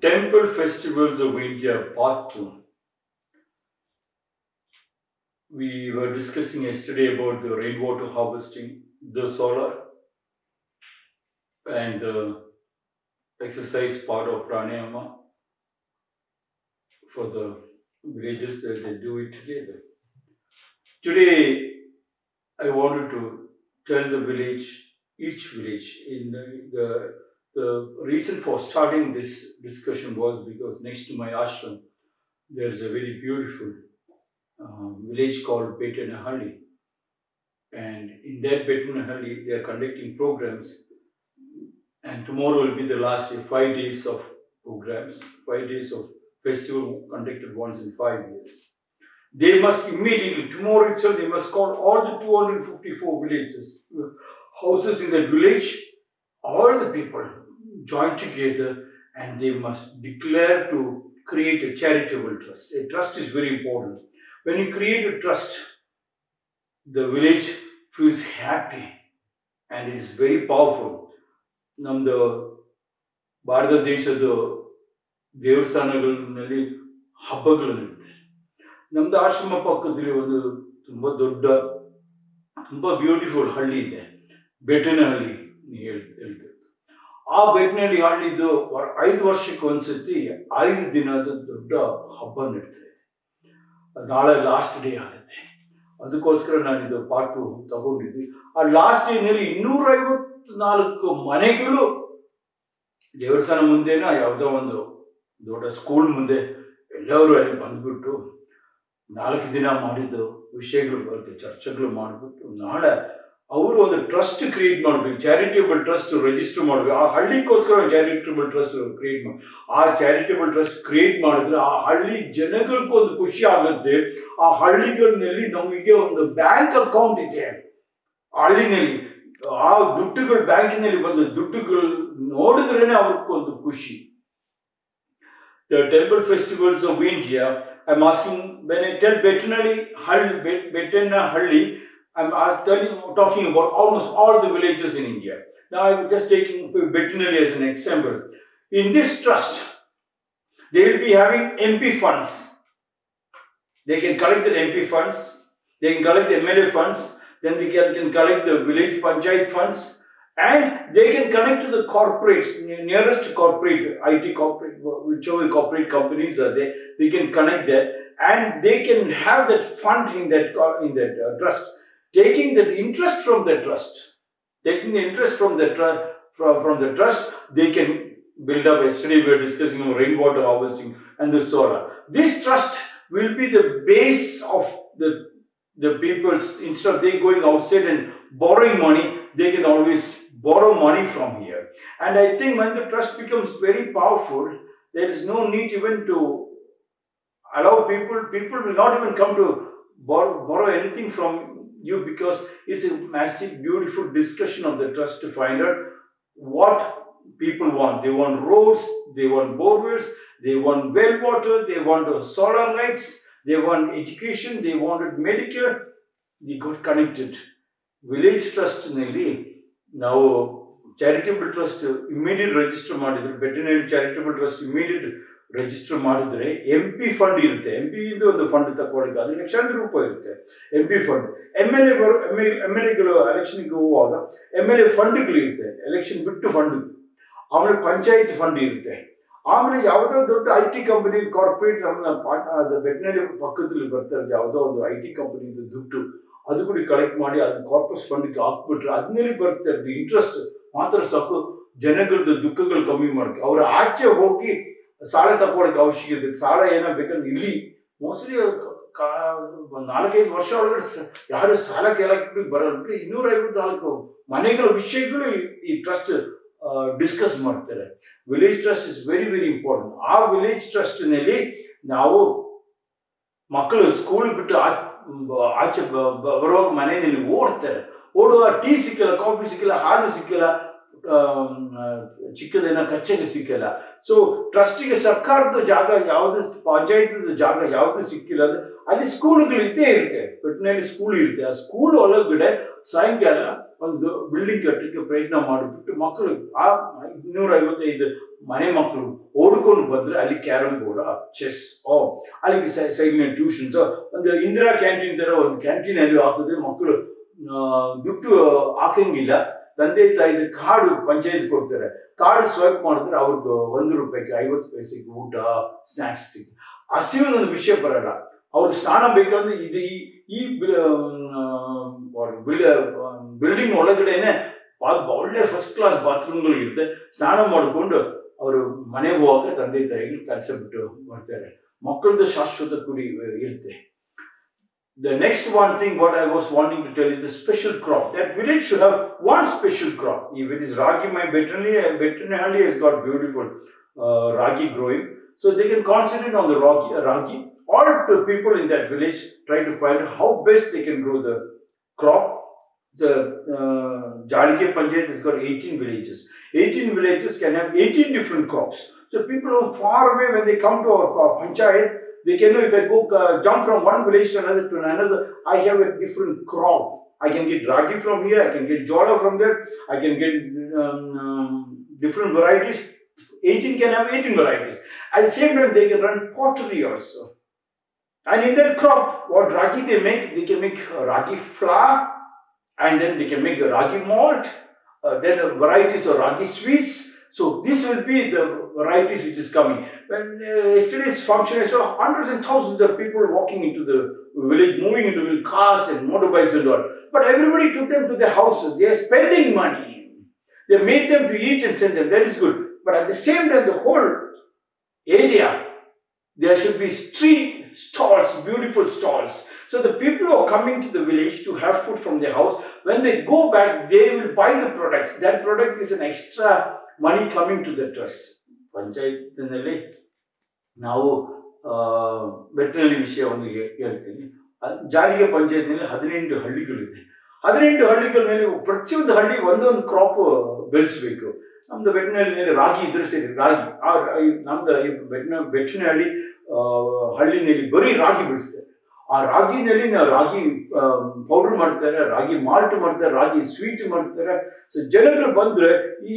Temple Festivals of India Part 2. We were discussing yesterday about the rainwater harvesting, the solar and the exercise part of pranayama for the villages that they do it together. Today I wanted to tell the village, each village in the, the the reason for starting this discussion was because next to my ashram, there is a very beautiful uh, village called Betanahalli. And in that Betanahalli, they are conducting programs. And tomorrow will be the last day, five days of programs, five days of festival conducted once in five years. They must immediately, tomorrow itself, they must call all the 254 villages, uh, houses in that village, all the people, join together and they must declare to create a charitable trust. A trust is very important. When you create a trust, the village feels happy and it's very powerful. ನಮ್ಮದು ಭಾರತ ದೇಶದ ದೇವಸ್ಥಾನಗಳಲ್ಲಿ ಹಬ್ಬಗಳು ನಡೀತಾರೆ ನಮ್ಮದು ಆಶ್ರಮ ಪಕ್ಕದಲ್ಲಿ ಒಂದು ತುಂಬ ದೊಡ್ಡ ತುಂಬ ಬ್ಯೂಟಿಫುಲ್ ಹಳ್ಳಿ ಇದೆ ಬೆಟ್ಟನ ಹಳ್ಳಿ ಹೇಳ್ತಾರೆ ಆ ಬೈಕ್ನಲ್ಲಿ ಆಡಿದ್ದು ಐದು ವರ್ಷಕ್ಕೆ ಒಂದ್ಸತಿ ಐದು ದಿನದ ದೊಡ್ಡ ಹಬ್ಬ ನಡೀತದೆ ನಾಳೆ ಲಾಸ್ಟ್ ಡೇ ಆಗುತ್ತೆ ಅದಕ್ಕೋಸ್ಕರ ನಾನಿದು ಪಾರ್ಟು ತಗೊಂಡಿದ್ವಿ ಆ ಲಾಸ್ಟ್ ಡೇನಲ್ಲಿ ಇನ್ನೂರೈವತ್ನಾಲ್ಕು ಮನೆಗಳು ದೇವಸ್ಥಾನ ಮುಂದೆನ ಯಾವುದೋ ಒಂದು ದೊಡ್ಡ ಸ್ಕೂಲ್ ಮುಂದೆ ಎಲ್ಲರೂ ಅಲ್ಲಿ ಬಂದ್ಬಿಟ್ಟು ನಾಲ್ಕು ದಿನ ಮಾಡಿದ್ದು ವಿಷಯಗಳು ಬಗ್ಗೆ ಚರ್ಚೆಗಳು ಮಾಡಿಬಿಟ್ಟು ನಾಳೆ ಅವರು ಒಂದು ಟ್ರಸ್ಟ್ ಕ್ರಿಯೇಟ್ ಮಾಡಬೇಕು ಚಾರಿಟಿಬಲ್ ಟ್ರಸ್ಟ್ ರೆಜಿಸ್ಟರ್ ಮಾಡಬೇಕು ಆ ಹಳ್ಳಿಯ ಕಸ್ಕರ ಜನರಿಟರಿಬಲ್ ಟ್ರಸ್ಟ್ ಕ್ರಿಯೇಟ್ ಮಾಡ್ ಆ ಚಾರಿಟಿಬಲ್ ಟ್ರಸ್ಟ್ ಕ್ರಿಯೇಟ್ ಮಾಡಿದ್ರೆ ಆ ಹಳ್ಳಿ ಜನಗಳೆ ಕೊ ಒಂದು ಖುಷಿ ಆಗುತ್ತೆ ಆ ಹಳ್ಳಿಗಳಲ್ಲಿ ನಾವು ಈಗ ಒಂದು ಬ್ಯಾಂಕ್ ಅಕೌಂಟ್ ಇಟೇ ಆ ಅಲ್ಲಿನಲ್ಲಿ ಆ ದುಟ್ಟುಗಳು ಬ್ಯಾಂಕಿನಲ್ಲಿ ಬಂದು ದುಟ್ಟುಗಳು ನೋಡಿದ್ರೆನೆ ಅವರಿಗೆ ಒಂದು ಖುಷಿ temple festivals of India I asking when I get ವೆಟರಿ ಹಳ್ಳಿ ವೆಟನ್ನ ಹಳ್ಳಿ I'm, I'm telling, talking about almost all the villages in India. Now I'm just taking veterinary as an example. In this trust, they will be having MP funds. They can collect the MP funds, they can collect the MLA funds, then they can, can collect the village panchayat funds, and they can connect to the corporates, nearest corporate, IT corporate, whichever corporate companies are there, they can connect there, and they can have that fund in that, in that uh, trust taking the interest from the trust, taking the interest from the trust, from, from the trust, they can build up. Yesterday we were discussing rainwater harvesting and the solar. This trust will be the base of the the people's instead of they going outside and borrowing money, they can always borrow money from here. And I think when the trust becomes very powerful, there is no need even to allow people. People will not even come to borrow, borrow anything from you because it's a massive, beautiful discussion of the trust to find out what people want. They want roads, they want borders, they want well water, they want solar lights, they want education, they wanted Medicare. They got connected. Village trust nearly now charitable trust, immediate register the veterinary charitable trust immediate register ಮಾಡಿದರೆ M P fund ಇರುತ್ತೆ M P ಇಂದ ಒಂದು fund ತಗೊಳ್ಳಿಕ್ಕೆ ಅದು ಲಕ್ಷಾಂತರ ರೂಪಾಯಿ ಇರುತ್ತೆ M P fund M L A M L L ಎಗಳು ಎಲೆಕ್ಷನ್ಗೆ ಹೋಗುವಾಗ ಎಮ್ ಎಲ್ ಎ ಫಂಡ್ಗಳಿರುತ್ತೆ ಎಲೆಕ್ಷನ್ ಬಿಟ್ಟು ಫಂಡ್ ಆಮೇಲೆ ಪಂಚಾಯತ್ ಫಂಡ್ ಇರುತ್ತೆ ಆಮೇಲೆ ಯಾವುದೋ ದೊಡ್ಡ ಐ ಟಿ ಕಂಪನಿ ಕಾರ್ಪೊರೇಟ್ ನಮ್ಮ ವೆಟ್ನರಿ ಪಕ್ಕದಲ್ಲಿ ಬರ್ತಾ ಇರೋದು ಯಾವುದೋ ಒಂದು ಐ ಟಿ ಕಂಪನಿದು ದುಡ್ಡು ಅದು ಕೂಡ ಕಲೆಕ್ಟ್ ಮಾಡಿ ಅದನ್ನ ಕಾರ್ಪೊರೇಟ್ ಫಂಡ್ಗೆ ಹಾಕ್ಬಿಟ್ರೆ ಅದ್ರಲ್ಲಿ ಬರ್ತಾ ಇರ್ತದೆ ಇಂಟ್ರೆಸ್ಟ್ ಮಾತ್ರ ಸಾಕು ಜನಗಳದ್ದು ದುಃಖಗಳು ಕಮ್ಮಿ ಮಾಡಿ ಅವರ ಆಚೆ ಹೋಗಿ ಸಾಲ ತಗೊಳ್ಳೋಕೆ ಅವಶ್ಯಕ ಇರ್ಬೇಕು ಸಾಲ ಏನೋ ಬೇಕಂದ್ರೆ ಇಲ್ಲಿ ಮೋಸ್ಟ್ಲಿ ನಾಲ್ಕೈದು ವರ್ಷ ಒಳಗಡೆ ಯಾರು ಸಾಲ ಕೇಳಕ್ಕೆ ಬರೋದಕ್ಕೆ ಇನ್ನೂರ ಐವತ್ನಾಲ್ಕು ಮನೆಗಳ ವಿಷಯಗಳು ಈ ಟ್ರಸ್ಟ್ ಡಿಸ್ಕಸ್ ಮಾಡ್ತಾರೆ village trust is very very important ಆ ವಿಲೇಜ್ ನಲ್ಲಿ ನಾವು ಮಕ್ಕಳು ಸ್ಕೂಲ್ ಬಿಟ್ಟು ಆಚೆ ಬರೋ ಮನೆಯಲ್ಲಿ ಓಡ್ತಾರೆ ಓಡುವ ಟೀ ಸಿಕ್ಕಿಲ್ಲ ಕಾಫಿ ಸಿಕ್ಕಿಲ್ಲ ಹಾಲು ಸಿಕ್ಕಿಲ್ಲ ಚಿಕ್ಕದೇನೋ ಕಚ್ಚೆಗೆ ಸಿಕ್ಕಿಲ್ಲ ಸೊ ಟ್ರಸ್ಟಿಗೆ ಸರ್ಕಾರದ ಜಾಗ ಯಾವುದು ಪಂಚಾಯತ್ ಜಾಗ ಯಾವುದು ಸಿಕ್ಕಿಲ್ಲ ಅಂದ್ರೆ ಅಲ್ಲಿ ಸ್ಕೂಲ್ಗಳಿದ್ದೇ ಇರುತ್ತೆ ಪೆಟ್ನಲ್ಲಿ ಸ್ಕೂಲ್ ಇರುತ್ತೆ ಆ ಸ್ಕೂಲ್ ಒಳಗಡೆ ಸಾಯಂಕಾಲ ಒಂದು ಬಿಲ್ಡಿಂಗ್ ಕಟ್ಟಲಿಕ್ಕೆ ಪ್ರಯತ್ನ ಮಾಡಿಬಿಟ್ಟು ಮಕ್ಕಳು ಆ ಇನ್ನೂರ ಐವತ್ತೈದು ಮನೆ ಮಕ್ಕಳು ಓಡ್ಕೊಂಡು ಬಂದ್ರೆ ಅಲ್ಲಿ ಕ್ಯಾರಮ್ ಬೋರ್ಡ್ ಚೆಸ್ ಓ ಅಲ್ಲಿಗೆ ಸೈಡ್ನ ಟ್ಯೂಷನ್ಸ್ ಒಂದು ಇಂದಿರಾ ಕ್ಯಾಂಟೀನ್ ತರ ಒಂದು ಕ್ಯಾಂಟೀನ್ ಅಲ್ಲಿ ಹಾಕಿದ್ರೆ ಮಕ್ಕಳು ದುಡ್ಡು ಹಾಕಂಗಿಲ್ಲ ತಂದೆ ತಾಯಿದ್ರೆ ಕಾರ್ಡ್ ಪಂಚಾಯತ್ ಕೊಡ್ತಾರೆ ಕಾರ್ಡ್ ಸ್ವೈಪ್ ಮಾಡಿದ್ರೆ ಅವ್ರಿಗೆ ಒಂದು ರೂಪಾಯಿಗೆ ಐವತ್ತು ಪೈಸೆಗೆ ಊಟ ಸ್ನಾಕ್ಸ್ ಸಿಗುತ್ತೆ ಹಸಿವಿನ ಒಂದು ವಿಷಯ ಬರಲ್ಲ ಅವ್ರು ಸ್ನಾನ ಬೇಕಂದ್ರೆ ಇದು ಈ ಬಿಲ್ಡಿಂಗ್ ಒಳಗಡೆನೆ ಒಳ್ಳೆ ಫಸ್ಟ್ ಕ್ಲಾಸ್ ಬಾತ್ರೂಮ್ಗಳು ಇರುತ್ತೆ ಸ್ನಾನ ಮಾಡಿಕೊಂಡು ಅವರು ಮನೆಗೆ ಹೋಗಕ್ಕೆ ತಂದೆ ತಾಯಿಗಳು ಕೆಲಸ ಬಿಟ್ಟು ಬರ್ತಾರೆ ಮಕ್ಕಳದ್ದು ಶಾಶ್ವತ ಕುರಿ ಇರುತ್ತೆ The next one thing what I was wanting to tell is the special crop. That village should have one special crop. If it is ragi, my veterinary has got beautiful uh, ragi growing. So they can concentrate on the ragi, uh, ragi. or the people in that village try to find how best they can grow the crop. The uh, Jalike Panchayat has got 18 villages. 18 villages can have 18 different crops. So people from far away when they come to our, our Panchayat, they can know if I go uh, jump from one village to another to another, I have a different crop. I can get ragi from here, I can get jora from there, I can get um, um, different varieties. 18 can have 18 varieties. At the same time, they can run pottery also. And in that crop, what ragi they make, they can make ragi flour, and then they can make ragi malt, uh, then varieties of ragi sweets, so this will be the varieties which is coming. When uh, yesterday's function, I saw hundreds and thousands of people walking into the village, moving into village, cars and motorbikes and all. But everybody took them to their houses. They are spending money. They made them to eat and send them. That is good. But at the same time, the whole area, there should be street stalls, beautiful stalls. So the people who are coming to the village to have food from their house, when they go back, they will buy the products. That product is an extra money coming to the trust ಪಂಚಾಯತ್ನಲ್ಲಿ ನಾವು ವಿಷಯ ವಿಷಯವನ್ನು ಹೇಳ್ತೀನಿ ಜಾರಿಗೆ ಪಂಚಾಯತ್ನಲ್ಲಿ ಹದಿನೆಂಟು ಹಳ್ಳಿಗಳಿದೆ ಹದಿನೆಂಟು ಹಳ್ಳಿಗಳ ಮೇಲೆ ಪ್ರತಿಯೊಂದು ಹಳ್ಳಿ ಒಂದೊಂದು ಕ್ರಾಪ್ ಬೆಳೆಸಬೇಕು ನಮ್ದು ಮೇಲೆ ರಾಗಿ ಇದ್ರೆ ಸರಿ ರಾಗಿ ಆ ನಮ್ದು ಬೆಟ್ಟಿನ ವೆಟ್ನರಿ ಹಳ್ಳಿ ಹಳ್ಳಿನಲ್ಲಿ ಬರೀ ರಾಗಿ ಬೆಳೆಸ್ತಾರೆ ಆ ರಾಗಿನಲ್ಲಿ ನಾ ರಾಗಿ ಪೌಡರ್ ಮಾಡ್ತಾರೆ ರಾಗಿ ಮಾಲ್ಟ್ ಮಾಡ್ತಾರೆ ರಾಗಿ ಸ್ವೀಟ್ ಮಾಡ್ತಾರೆ ಸೊ ಜನರು ಬಂದರೆ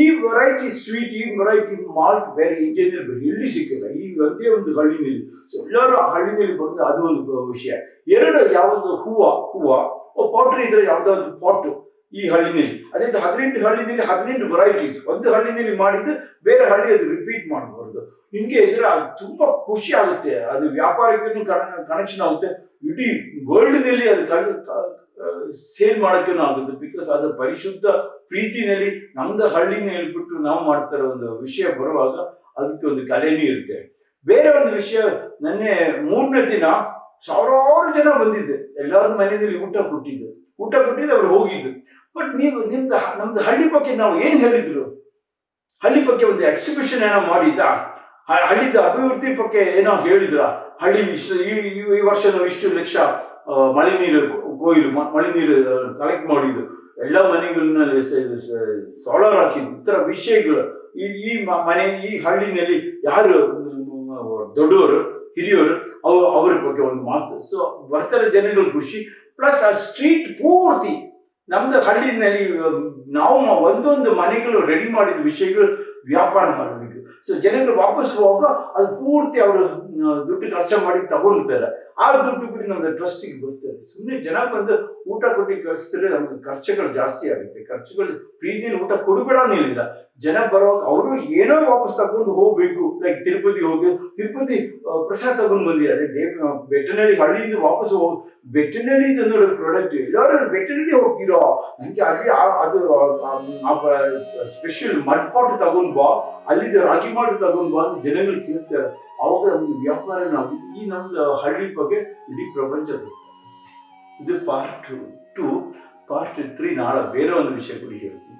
ಈ ವೆರೈಟಿ ಸ್ವೀಟ್ ಈ ವೆರೈಟಿ ಮಾಲ್ಟ್ ಬೇರೆ ಇಂಜಿನಿಯರ್ ಬೇರೆ ಎಲ್ಲಿ ಸಿಕ್ಕಿಲ್ಲ ಈ ಒಂದೇ ಒಂದು ಹಳ್ಳಿನಲ್ಲಿ ಸೊ ಎಲ್ಲರೂ ಆ ಹಳ್ಳಿನಲ್ಲಿ ಬಂದು ಅದು ಒಂದು ವಿಷಯ ಎರಡು ಯಾವುದೋ ಹೂವು ಹೂವು ಪೌಡ್ರ್ ಇದ್ರೆ ಯಾವುದೋ ಒಂದು ಪಾಟು ಈ ಹಳ್ಳಿನಲ್ಲಿ ಅದೇ ಹದಿನೆಂಟು ಹಳ್ಳಿನಲ್ಲಿ ಹದಿನೆಂಟು ವೆರೈಟೀಸ್ ಒಂದು ಹಳ್ಳಿನಲ್ಲಿ ಮಾಡಿದ್ದು ಬೇರೆ ಹಳ್ಳಿ ಅದು ರಿಪೀಟ್ ಮಾಡಬಾರ್ದು ನಿಮಗೆ ಇದರ ತುಂಬಾ ಖುಷಿ ಆಗುತ್ತೆ ಅದು ವ್ಯಾಪಾರಕ್ಕೂ ಕನೆಕ್ಷನ್ ಆಗುತ್ತೆ ಇಡೀ ವರ್ಲ್ಡ್ನಲ್ಲಿ ಅದು ಸೇಲ್ ಮಾಡೋಕ್ಕೂ ಆಗುತ್ತೆ ಬಿಕಾಸ್ ಅದು ಪರಿಶುದ್ಧ ಪ್ರೀತಿನಲ್ಲಿ ನಮ್ದು ಹಳ್ಳಿನ ಹೇಳ್ಬಿಟ್ಟು ನಾವು ಮಾಡ್ತಾರೋ ಒಂದು ವಿಷಯ ಬರುವಾಗ ಅದಕ್ಕೆ ಒಂದು ಕಲೆನೇ ಇರುತ್ತೆ ಬೇರೆ ಒಂದು ವಿಷಯ ನೆನ್ನೆ ಮೂರನೇ ದಿನ ಸಾವಿರಾರು ಜನ ಬಂದಿದ್ದೆ ಎಲ್ಲರ ಮನೆಯಲ್ಲಿ ಊಟ ಕೊಟ್ಟಿದ್ದೆ ಊಟ ಕೊಟ್ಟಿದ್ದು ಅವ್ರು ಹೋಗಿದ್ದು ಬಟ್ ನೀವು ನಿಮ್ದು ನಮ್ದು ಹಳ್ಳಿ ಬಗ್ಗೆ ನಾವು ಏನು ಹೇಳಿದ್ರು ಹಳ್ಳಿ ಬಗ್ಗೆ ಒಂದು ಎಕ್ಸಿಬಿಷನ್ ಏನೋ ಮಾಡಿದ್ದಾ ಹಳ್ಳಿದ ಅಭಿವೃದ್ಧಿ ಬಗ್ಗೆ ಏನೋ ಹೇಳಿದ್ರ ಹಳ್ಳಿ ಇಷ್ಟು ಈ ವರ್ಷ ನಾವು ಇಷ್ಟು ಲಕ್ಷ ಮಳೆ ನೀರು ಕೊಯ್ಲು ಮಳೆ ನೀರು ಕಲೆಕ್ಟ್ ಮಾಡಿದ್ರು ಎಲ್ಲ ಮನೆಗಳನ್ನ ಸೋಲಾರ್ ಹಾಕಿದ್ರು ಈ ವಿಷಯಗಳು ಈ ಈ ಮನೆ ಈ ಹಳ್ಳಿನಲ್ಲಿ ಯಾರು ದೊಡ್ಡವರು ಹಿರಿಯವರು ಅವ್ರ ಅವ್ರ ಬಗ್ಗೆ ಒಂದು ಮಾತು ಸೊ ಬರ್ತಾರೆ ಜನಗಳ ಖುಷಿ ಪ್ಲಸ್ ಆ ಸ್ಟ್ರೀಟ್ ಪೂರ್ತಿ ನಮ್ದು ಹಳ್ಳಿನಲ್ಲಿ ನಾವು ಒಂದೊಂದು ಮನೆಗಳು ರೆಡಿ ಮಾಡಿದ ವಿಷಯಗಳು ವ್ಯಾಪಾರ ಮಾಡಬೇಕು ಸೊ ಜನಗಳು ವಾಪಸ್ ಹೋಗುವಾಗ ಅದು ಪೂರ್ತಿ ಅವರು ದುಡ್ಡು ಖರ್ಚು ಮಾಡಿ ತಗೊಳ್ತಾರೆ ಆ ದುಡ್ಡು ಕೂಡ ನಮ್ದು ಟ್ರಸ್ಟಿಗೆ ಬರುತ್ತೆ ಸುಮ್ಮನೆ ಜನ ಬಂದು ಊಟ ಕೊಟ್ಟು ಕಳಿಸಿದ್ರೆ ನಮ್ಗೆ ಖರ್ಚುಗಳು ಜಾಸ್ತಿ ಆಗುತ್ತೆ ಖರ್ಚುಗಳು ಪ್ರೀತಿಯಲ್ಲಿ ಊಟ ಇಲ್ಲ ಜನ ಬರೋವಾಗ ಅವರು ಏನೋ ವಾಪಸ್ ತಗೊಂಡು ಹೋಗ್ಬೇಕು ಲೈಕ್ ತಿರುಪತಿ ಹೋಗಿ ತಿರುಪತಿ ಪ್ರಸಾದ್ ತಗೊಂಡು ಬಂದಿ ಅದೇ ದೇವ ವೆಟನರಿ ಹಳ್ಳಿಯಿಂದ ವಾಪಸ್ ಹೋಗಿ ವೆಟನರಿ ತಂದು ಪ್ರಾಡಕ್ಟ್ ಎಲ್ಲರೂ ವೆಟನರಿ ಹೋಗ್ತಿರೋ ನನಗೆ ಅಲ್ಲಿ ಅದು ಸ್ಪೆಷಲ್ ಮಡ್ ಪಾಟ್ ತಗೊಂಡ್ ಬಾ ಅಲ್ಲಿದ್ದ ರಾಗಿ ಮಾಡಿ ತಗೊಂಡ್ ಬಾ ಅಂತ ಜನಗಳು ಕೇಳ್ತಾರೆ ಅವಾಗ ನಮ್ಗೆ ವ್ಯಾಪಾರ ನಾವು ಈ ನಮ್ದು ಹಳ್ಳಿ ಬಗ್ಗೆ ಇಡೀ ಪ್ರಪಂಚದ இது part two two part three நாலு பேரை வந்து விஷயம் குடிக்கிறது